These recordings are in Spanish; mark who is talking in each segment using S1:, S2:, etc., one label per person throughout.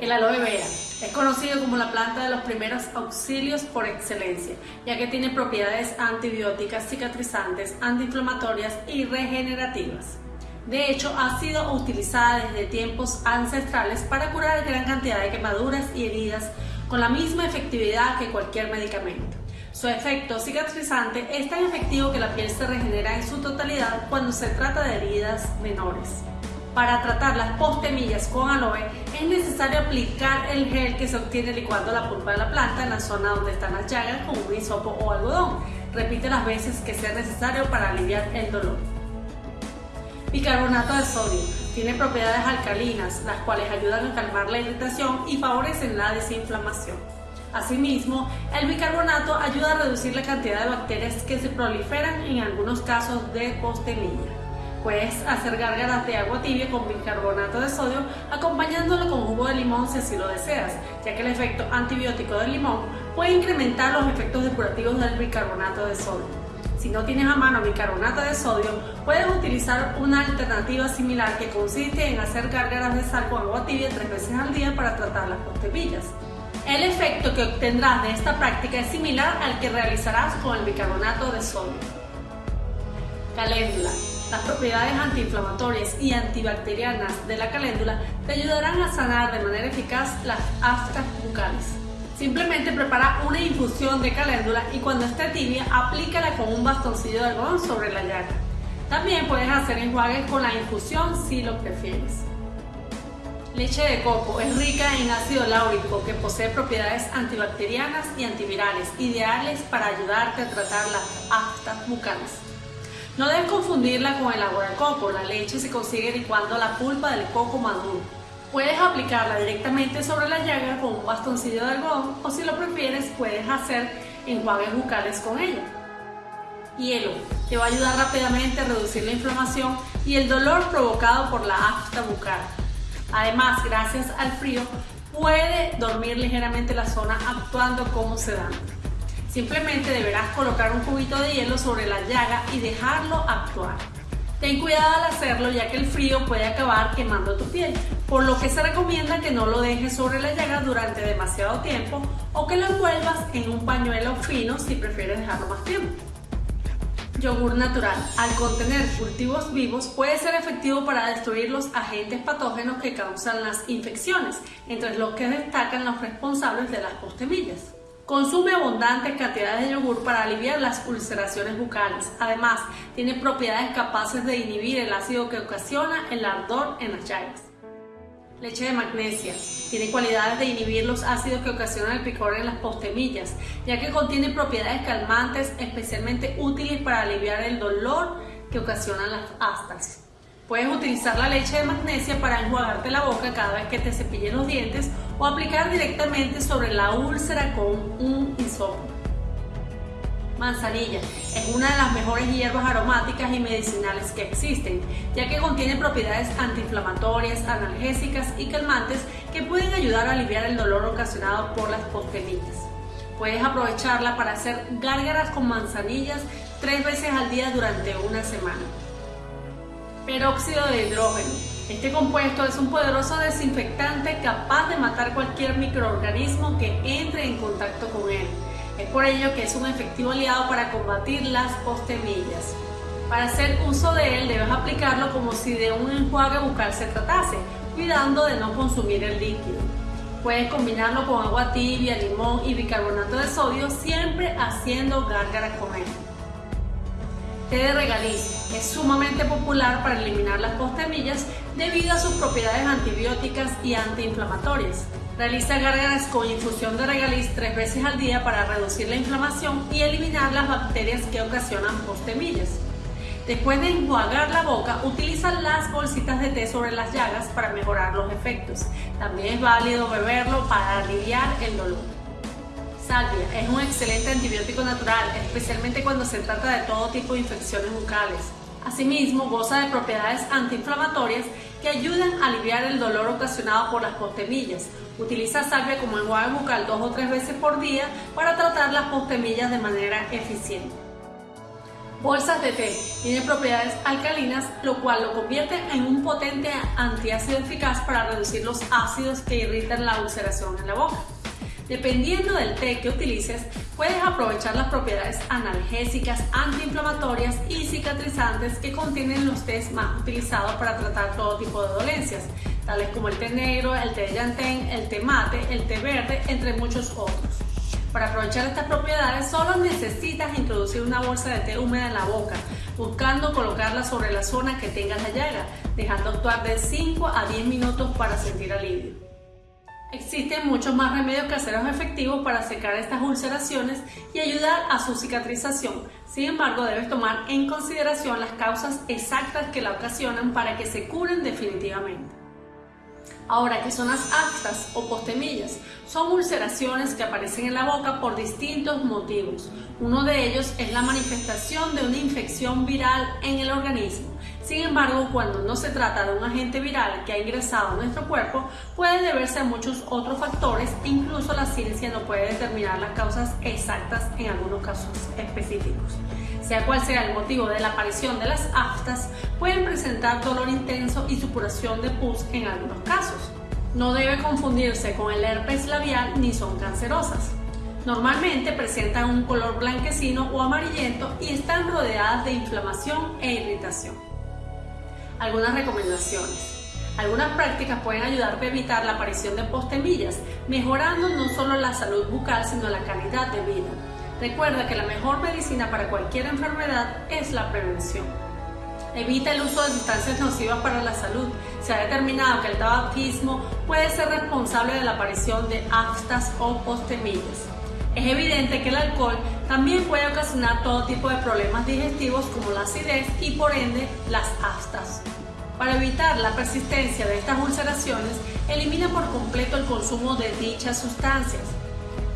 S1: El aloe vera es conocido como la planta de los primeros auxilios por excelencia, ya que tiene propiedades antibióticas, cicatrizantes, antiinflamatorias y regenerativas. De hecho, ha sido utilizada desde tiempos ancestrales para curar gran cantidad de quemaduras y heridas con la misma efectividad que cualquier medicamento. Su efecto cicatrizante es tan efectivo que la piel se regenera en su totalidad cuando se trata de heridas menores. Para tratar las postemillas con aloe es necesario aplicar el gel que se obtiene licuando la pulpa de la planta en la zona donde están las llagas con un hisopo o algodón. Repite las veces que sea necesario para aliviar el dolor. Bicarbonato de sodio. Tiene propiedades alcalinas, las cuales ayudan a calmar la irritación y favorecen la desinflamación. Asimismo, el bicarbonato ayuda a reducir la cantidad de bacterias que se proliferan en algunos casos de postemilla. Puedes hacer gárgaras de agua tibia con bicarbonato de sodio acompañándolo con jugo de limón si así lo deseas, ya que el efecto antibiótico del limón puede incrementar los efectos depurativos del bicarbonato de sodio. Si no tienes a mano bicarbonato de sodio, puedes utilizar una alternativa similar que consiste en hacer gárgaras de sal con agua tibia tres veces al día para tratar las postemillas. El efecto que obtendrás de esta práctica es similar al que realizarás con el bicarbonato de sodio. Caléndula. Las propiedades antiinflamatorias y antibacterianas de la caléndula te ayudarán a sanar de manera eficaz las aftas bucales. Simplemente prepara una infusión de caléndula y cuando esté tibia, aplícala con un bastoncillo de algodón sobre la llaga. También puedes hacer enjuagues con la infusión si lo prefieres. Leche de coco es rica en ácido láurico que posee propiedades antibacterianas y antivirales, ideales para ayudarte a tratar las aftas bucales. No debes confundirla con el agua de coco, la leche se consigue licuando la pulpa del coco maduro. Puedes aplicarla directamente sobre la llaga con un bastoncillo de algodón o si lo prefieres puedes hacer enjuagues bucales con ella. Hielo, te va a ayudar rápidamente a reducir la inflamación y el dolor provocado por la afta bucal. Además, gracias al frío, puede dormir ligeramente la zona actuando como sedante. Simplemente deberás colocar un cubito de hielo sobre la llaga y dejarlo actuar. Ten cuidado al hacerlo ya que el frío puede acabar quemando tu piel, por lo que se recomienda que no lo dejes sobre la llaga durante demasiado tiempo o que lo envuelvas en un pañuelo fino si prefieres dejarlo más tiempo. Yogur natural, al contener cultivos vivos, puede ser efectivo para destruir los agentes patógenos que causan las infecciones, entre los que destacan los responsables de las postemillas. Consume abundantes cantidades de yogur para aliviar las ulceraciones bucales. Además, tiene propiedades capaces de inhibir el ácido que ocasiona el ardor en las llagas. Leche de magnesia. Tiene cualidades de inhibir los ácidos que ocasionan el picor en las postemillas, ya que contiene propiedades calmantes especialmente útiles para aliviar el dolor que ocasionan las astas. Puedes utilizar la leche de magnesia para enjuagarte la boca cada vez que te cepilles los dientes o aplicar directamente sobre la úlcera con un hisopo. Manzanilla es una de las mejores hierbas aromáticas y medicinales que existen, ya que contiene propiedades antiinflamatorias, analgésicas y calmantes que pueden ayudar a aliviar el dolor ocasionado por las postemillas. Puedes aprovecharla para hacer gárgaras con manzanillas tres veces al día durante una semana. Peróxido de hidrógeno. Este compuesto es un poderoso desinfectante capaz de matar cualquier microorganismo que entre en contacto con él. Es por ello que es un efectivo aliado para combatir las postemillas. Para hacer uso de él debes aplicarlo como si de un enjuague bucal se tratase, cuidando de no consumir el líquido. Puedes combinarlo con agua tibia, limón y bicarbonato de sodio, siempre haciendo gárgaras con él. Té de es sumamente popular para eliminar las postemillas debido a sus propiedades antibióticas y antiinflamatorias. Realiza gárgaras con infusión de regaliz tres veces al día para reducir la inflamación y eliminar las bacterias que ocasionan postemillas. Después de enjuagar la boca, utiliza las bolsitas de té sobre las llagas para mejorar los efectos. También es válido beberlo para aliviar el dolor. Salvia es un excelente antibiótico natural, especialmente cuando se trata de todo tipo de infecciones bucales. Asimismo, goza de propiedades antiinflamatorias que ayudan a aliviar el dolor ocasionado por las postemillas. Utiliza salvia como enjuague bucal dos o tres veces por día para tratar las postemillas de manera eficiente. Bolsas de té tiene propiedades alcalinas, lo cual lo convierte en un potente antiácido eficaz para reducir los ácidos que irritan la ulceración en la boca. Dependiendo del té que utilices, puedes aprovechar las propiedades analgésicas, antiinflamatorias y cicatrizantes que contienen los tés más utilizados para tratar todo tipo de dolencias, tales como el té negro, el té de llantén, el té mate, el té verde, entre muchos otros. Para aprovechar estas propiedades solo necesitas introducir una bolsa de té húmeda en la boca, buscando colocarla sobre la zona que tengas la llaga, dejando actuar de 5 a 10 minutos para sentir alivio. Existen muchos más remedios caseros efectivos para secar estas ulceraciones y ayudar a su cicatrización. Sin embargo, debes tomar en consideración las causas exactas que la ocasionan para que se curen definitivamente. Ahora, ¿qué son las aftas o postemillas? Son ulceraciones que aparecen en la boca por distintos motivos. Uno de ellos es la manifestación de una infección viral en el organismo. Sin embargo, cuando no se trata de un agente viral que ha ingresado a nuestro cuerpo, puede deberse a muchos otros factores incluso la ciencia no puede determinar las causas exactas en algunos casos específicos. Sea cual sea el motivo de la aparición de las aftas, pueden presentar dolor intenso y supuración de pus en algunos casos. No debe confundirse con el herpes labial ni son cancerosas. Normalmente presentan un color blanquecino o amarillento y están rodeadas de inflamación e irritación. Algunas recomendaciones. Algunas prácticas pueden ayudarte a evitar la aparición de postemillas, mejorando no solo la salud bucal, sino la calidad de vida. Recuerda que la mejor medicina para cualquier enfermedad es la prevención. Evita el uso de sustancias nocivas para la salud. Se ha determinado que el tabaquismo puede ser responsable de la aparición de aftas o postemillas. Es evidente que el alcohol también puede ocasionar todo tipo de problemas digestivos como la acidez y por ende las aftas. Para evitar la persistencia de estas ulceraciones, elimina por completo el consumo de dichas sustancias.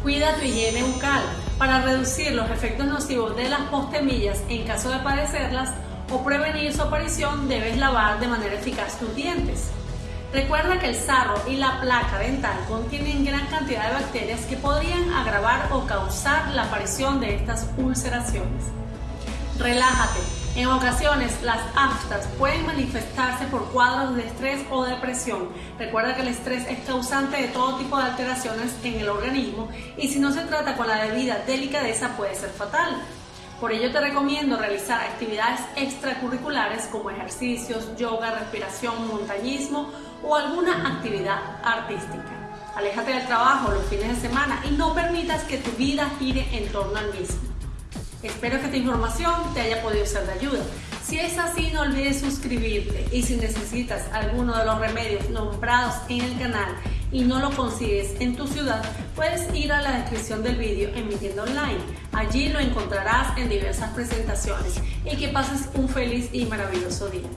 S1: Cuida tu higiene bucal. Para reducir los efectos nocivos de las postemillas en caso de padecerlas o prevenir su aparición, debes lavar de manera eficaz tus dientes. Recuerda que el sarro y la placa dental contienen gran cantidad de bacterias que podrían agravar o causar la aparición de estas ulceraciones. Relájate. En ocasiones las aftas pueden manifestarse por cuadros de estrés o depresión. Recuerda que el estrés es causante de todo tipo de alteraciones en el organismo y si no se trata con la debida delicadeza puede ser fatal. Por ello te recomiendo realizar actividades extracurriculares como ejercicios, yoga, respiración, montañismo o alguna actividad artística. Aléjate del trabajo los fines de semana y no permitas que tu vida gire en torno al mismo. Espero que esta información te haya podido ser de ayuda. Si es así, no olvides suscribirte y si necesitas alguno de los remedios nombrados en el canal y no lo consigues en tu ciudad, puedes ir a la descripción del vídeo en mi tienda online. Allí lo encontrarás en diversas presentaciones y que pases un feliz y maravilloso día.